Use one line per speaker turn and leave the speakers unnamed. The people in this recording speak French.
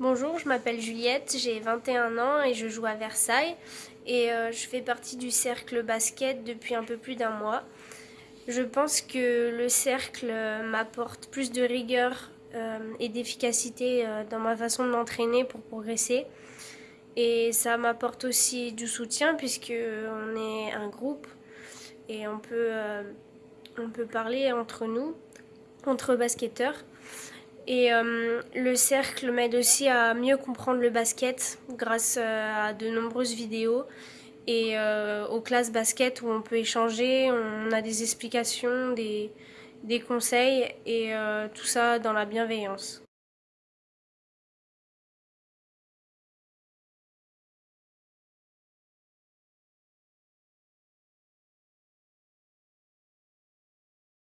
Bonjour, je m'appelle Juliette, j'ai 21 ans et je joue à Versailles et euh, je fais partie du cercle basket depuis un peu plus d'un mois. Je pense que le cercle m'apporte plus de rigueur euh, et d'efficacité euh, dans ma façon de m'entraîner pour progresser. Et ça m'apporte aussi du soutien puisque on est un groupe et on peut, on peut parler entre nous, entre basketteurs. Et euh, le cercle m'aide aussi à mieux comprendre le basket grâce euh, à de nombreuses vidéos et euh, aux classes basket où on peut échanger, on a des explications, des, des conseils et tout ça dans la bienveillance.